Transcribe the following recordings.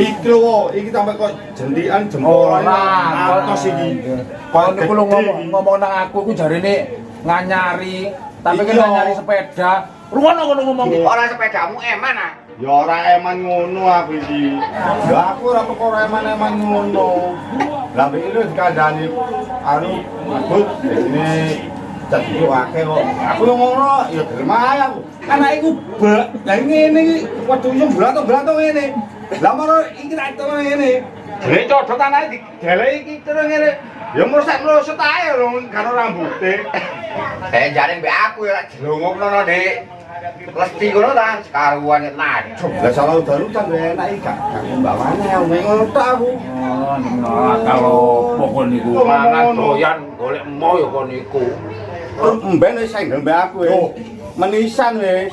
Iki lho, iki sampe kok jendikan jempol Ora, atos iki. Kok niku lu ngomong ngomong nang aku ku jarine nganyari, tapi kan Iya. nganyari sepeda. Ruwono ngono ngomong ki. Orang sepedamu eman ah. Ya ora eman ngono aku iki. Ya aku ora perkara eman-eman ngono. Lah mbek iki dikandani anu mabut ini jadi akeh kok. Aku ngono ya gelem aku. Anak iku bak. Lah ngene iki waduh yo blanto-blanto ngene. Lah iki tak temen ngene. Jere codot anake digeleki iki terus ngene. Ya merusak merusut ae lho karo rambuté. Eh jare mbek aku ya jelungukno Dik. Lesti ngono ta, sekaruan nek najuk. Lah salah udan-udan enak iki gak gak mbamane aku ngono tok aku. Oh, nah, kalau pokok niku Oh, mangan doyan golek emo ya kon niku. Mben wis senggel mbek aku wis. Menisan wis.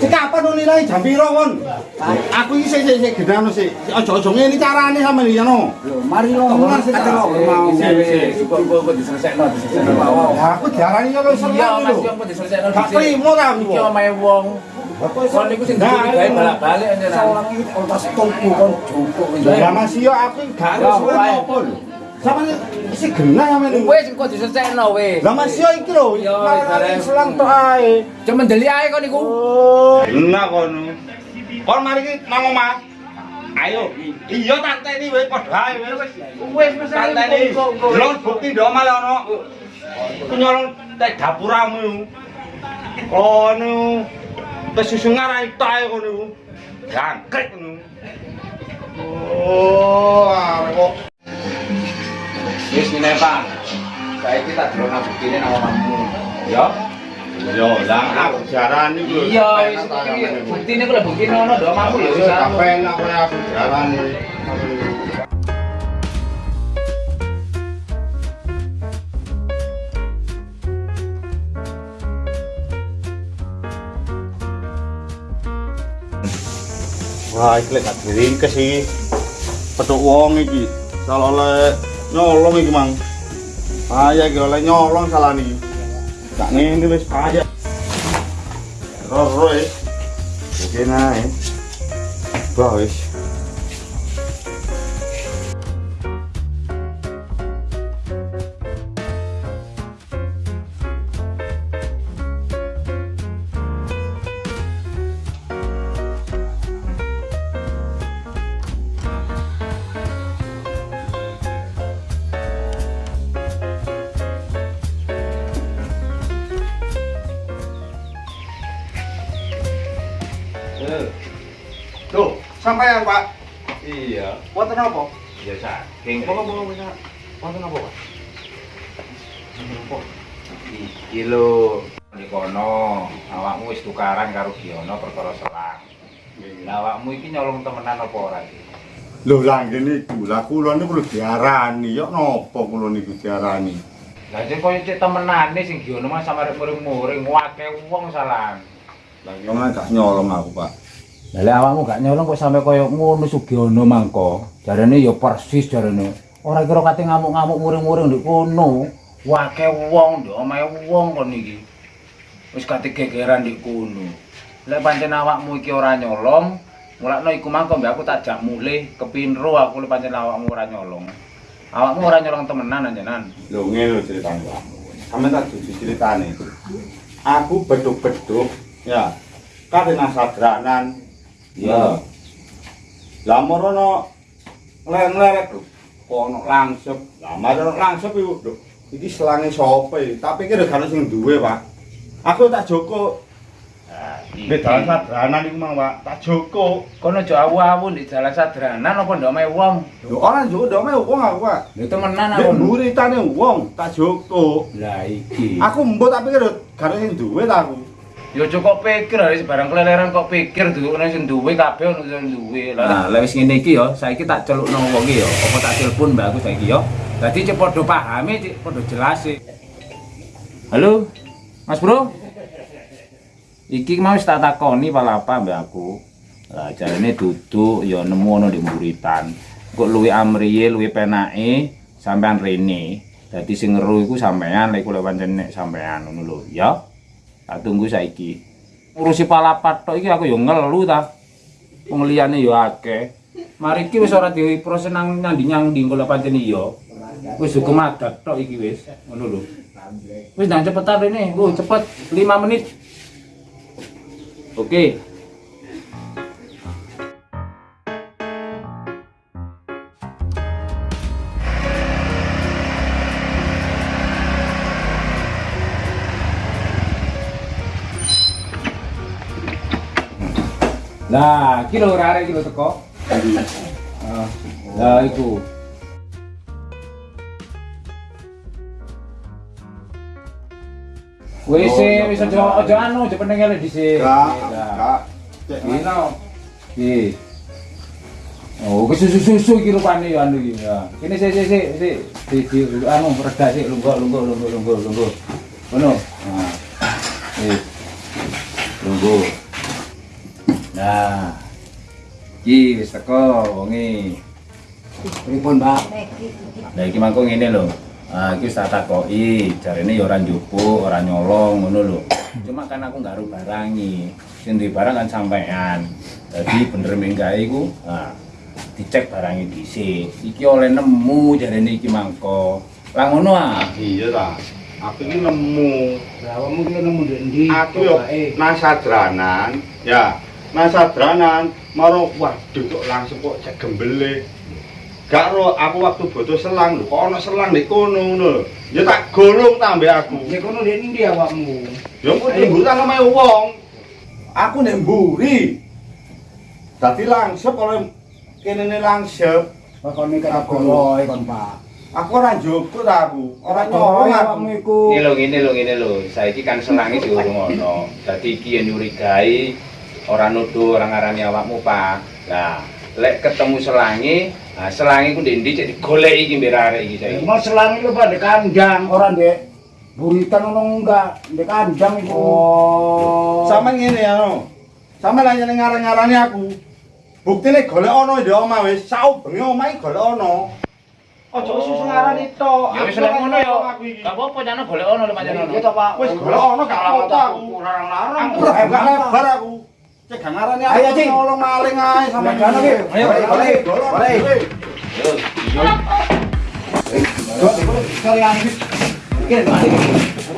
Sik kapan nu nilai jam piro kon? Aku iki sik sik gedano sik. Aja-aja ngene carane sampe iki no. Mari lo Omah sik tak mau. Kok diselesekno diselesekno wae. Aku diarani yo Iya, seneng Mas, lho. yo kok diselesekno Gak trimo ta aku. Iki omahe wong. Kon niku sing dicurigai balak-balik anjenan. Salah iki otas tuku kon jupuk. Ya Mas yo aku gak Ya, ngerti wae. apa lho. Sama isi genah sampe niku. Wis kok diselesekno wis. Lah Mas yo iki lho, Yo, malah bareng. selang tok ae. Cuma ndeli ae kok niku. Oh, enak kono. Kon mari ki nang omah. Ayo, iya tak teni wis padha ae wis. Wis wis Tak teni. Delok bukti ndok malah ono. Ku nyolong tek dapuramu. Kono. Wis susu ngarai tok ae kono iku. Jangkrik kono. Oh, arek kok Wis ngene, Pak. Saiki tak delok nang buktine nang omahmu. Ya. Lah aku lho. Iya, wis iki buktine ku lek buktine ono ndok omahmu ya wis. Apa enak kowe aku jarani. Wah, iki lek gak diringkes iki. Petuk wong iki. Salah oleh nyolong iki, Mang. Payah iki oleh nyolong salah niki. Gak ngene wis payah. Roro wis. Oke nae. Bah wis. Tuh, sampean, Pak. Iya. Wonten apa? Ya saking. Apa mau bisa? Wonten apa, Pak? Iki lho, di kono awakmu wis tukaran karo Giono perkara selang. Lah awakmu iki nyolong temenan apa ora iki? Lho lah ngene iku, lah kula niku lho diarani, yo napa kula niku diarani? Lah sing koyo cek temenane sing Giono mah samare muring-muring wake wong salah. Lah yo gak nyolong aku, Pak. Lek awakmu gak nyolong kok sampe koyo ngono Sugiono mangko. Jarane ya persis jarane. Ora kira kate ngamuk-ngamuk muring-muring ndek kono. Wake wong ndek omahe wong kon iki. Wis kate gegeran ndek kono. Lek pancen awakmu iki ora nyolong, mulakno iku mangko mbak aku tak jak mulih kepinro aku lek pancen awakmu ora nyolong. Awakmu ora nyolong temenan anjenan. Lho ngene lho ceritane. Sampe tak dudu ceritane. Aku beduk-beduk, ya. Kate nang sadranan. Iya. Lah merono lho. Kok ono langsep. Lah marono langsep iku, lho. Iki selange sapa iki? Tak pikir gak ono sing duwe, Pak. Aku tak joko. Nek dalan sadranan iku mang, Pak. Tak joko. Kono aja awu-awu di jalan sadranan apa ndok omahe wong. Lho ora joko ndome wong aku, Pak. Lha temenan Nek aku. muritane wong, tak joko. Lah iki. Aku mbok tak pikir gak ono sing duwe ta aku. Yo cukup pikir hari barang keleleran kok pikir dulu nek sing duwe kabeh ono sing duwe. Lah lek wis ngene iki yo, saiki tak celukno wong iki yo, apa tak telepon mbak aku saiki yo. Dadi cek padha pahami, cek padha jelas. Halo, Mas Bro. Iki mau wis tak takoni pala apa mbak aku. Lah jarene duduk yo nemu ono di muritan. Kok luwi amriye, luwi penake sampean rene. Dadi sing ngeru iku sampean lek kula pancen sampean ngono lho, ya. Tak tunggu saiki. Ngurusi palapat tok iki aku yo ngelu ta. Wong liyane yo akeh. Mari iki wis ora diproses nang nyandi-nyandi kula pancen iya. Wis hukum adat tok iki wis, ngono lho. Wis nang cepetan rene, lu cepet 5 menit. Oke. Lah, iki lho arek iki lho teko. Ah, Lah iku. Wis sih, wis aja aja anu, aja penenge dhisik. Lah. kak. Cek mana? Iki. Oh, susu-susu iki rupane ya anu iki ya. Kene sik sik sik sik di di anu reda sik lungguh lungguh lungguh lungguh lungguh. Ngono. Nah. Wis. Lungguh. Nah. Iki wis teko wonge. Pripun, Mbak? Lah iki mangko ngene lho. Ah, iki wis tak takoki, jarene ya ora njupuk, ora nyolong ngono lho. Cuma kan aku nggak barangi. Sing duwe barang kan sampean. Jadi bener menggae iku, ah dicek barangnya dhisik. Iki oleh nemu jarene iki mangko. Lah ngono ah. Iya ta. Aku ini nemu. Lah awakmu ki nemu ndek ndi? Aku yo nang sadranan, ya. Nang sadranan, maro waduh kok langsung kok cek gembele. Gak ro aku waktu butuh selang lho, kok ana selang di kono ngono lho. Ya tak golong tambah aku. Nek kono ndek ndi awakmu? Ya kok tunggu tak omahe wong. Aku nek mburi. Dadi langsep oleh kene langsep. Pakone kata goloe kon, Pak. Aku ora njogok ta aku. Ora nyolong aku. awakmu iku. Ini lho, ngene lho, ngene lho. Saiki kan selange diurung ono. Dadi iki yen nyurigai ora nuduh ora ngarani awakmu, Pak. Lah, lek ketemu selange, nah selange ku ndek ndi cek digoleki iki mbek arek iki saiki. Mau selang itu pada kandang, orang dek buritan ono enggak, dek kandang itu. Oh. Sama ngene ya no. Sama lah nyeneng ngarang-ngarani aku. Buktine golek ono di omah wis, sau bengi omah iki golek ono. Ojo susu ngarani tok. Ya wis lek ngono ya. Gak apa-apa jane golek ono lho pancen ono. Iya toh, Pak. Wis golek ono gak apa-apa aku. Larang-larang. Aku ora gak lebar aku. Cek ngarani aku. Ayo, Cing. Nolong maling ae sama Nah. Ayo, Boleh, boleh.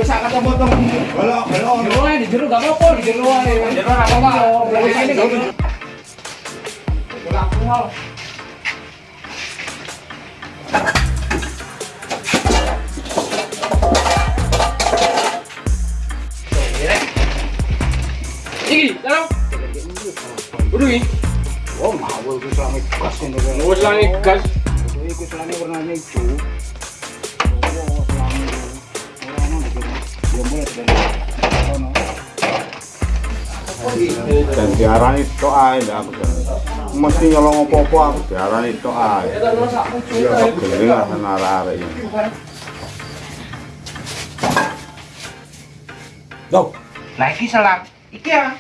sak ae di jero gak apa-apa di jero ae. Jero ora apa-apa. Ini gak Iki, dalam. Udah iki. Oh, mau itu selama gas ini. kan. Wis langi gas. Itu selama warnanya hijau. Oh, selama itu. Orang mana gitu. Belum boleh dari sono. Dan diarani tok ae ndak aku. Mesti nyolong apa-apa aku diarani tok ae. Ya kok lah arek-arek iki. Loh, iki selang. Iki ya.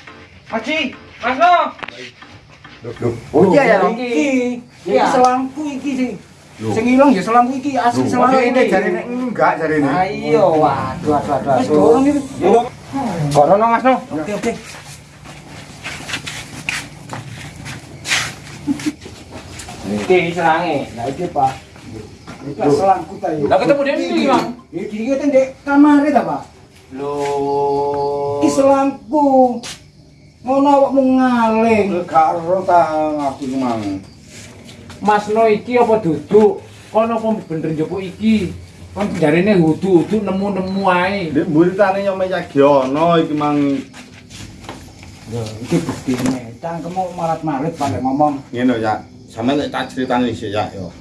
Maci, Mas Lo. Oh iya ya, iki. Iki selangku iki sih. Sing ilang ya selangku iki asli selangku ini jarine enggak jarine. Ayo, waduh, waduh, waduh. Wis dorong iki. Korono Mas Lo. Oke, oke. Iki selange. Nah, iki Pak. Selangku ta yo. Lah ketemu dia ndi, Bang? Iki iki ten dek kamare ta, Pak? Loh. Iki selangku. Ngono awakmu ngaling. Gak ero ta aku iki mang. Mas No iki apa duduk? Kono apa bener njupuk iki? Kan jarene hudu-hudu nemu-nemu ae. Ndek muritane nyome Yagyono iki mang Yo, iki buktine. Cangkemmu marat-marit pada ngomong. ngene ya. Sampe lek tak critani sik ya yo.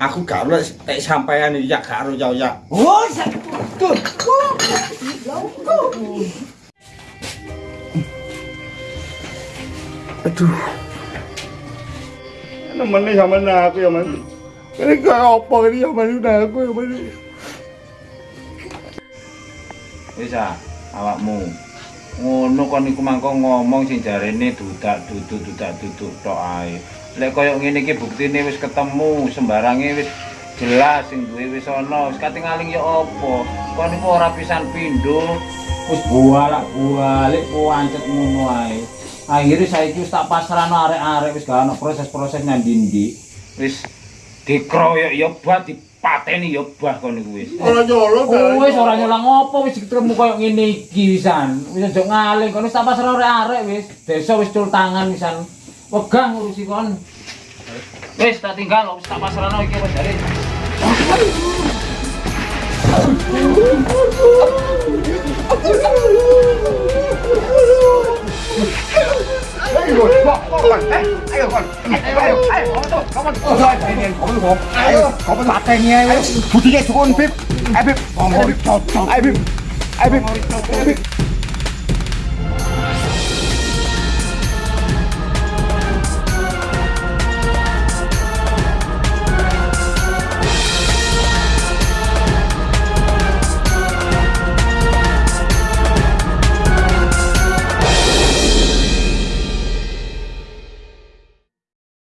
Aku gak ero lek sampean iki ya gak ero ya ya. Oh, satu. Aduh. Nemen sama aku ya, Mas. Ini kayak apa ini ya, Mas? Udah aku ya, Mas. Wis ah, awakmu. Ngono kon iku mangko ngomong sing jarene dudak duduk dudak duduk tok ae. Lek koyo ngene iki buktine wis ketemu, sembarange wis jelas sing duwe wis ana. Wis katingaling ya apa? Kon iku ora pisan pindho. Wis bolak-balik pancet ngono ae. Akhire saiki wis tak pasrahno arek-arek wis gak ana proses-proses nyandindi. Wis dikroyok ya bah dipateni ya bah kon iku wis. Ora nyolong. Oh, wis ora nyolang apa wis ketemu koyo ngene iki wisan. Wis aja ngaling kon wis tak pasrah arek-arek wis. Desa wis cul tangan wisan. Wegah ngurusi kon. Wis tak tinggal wis tak pasrahno iki wis ไอ้หลุดบอกบอกก่อนไอ้ไอ้ก่อนไอ้ไอ้ไอ้ของมันของมันไอ้เนี่ยของมันผมไอ้ของมันหลักไอ้เนี่ยผู้ที่แก่ทุกคนพิบไอ้พิบของผมไอ้พิบไอ้พิบไอ้พิบ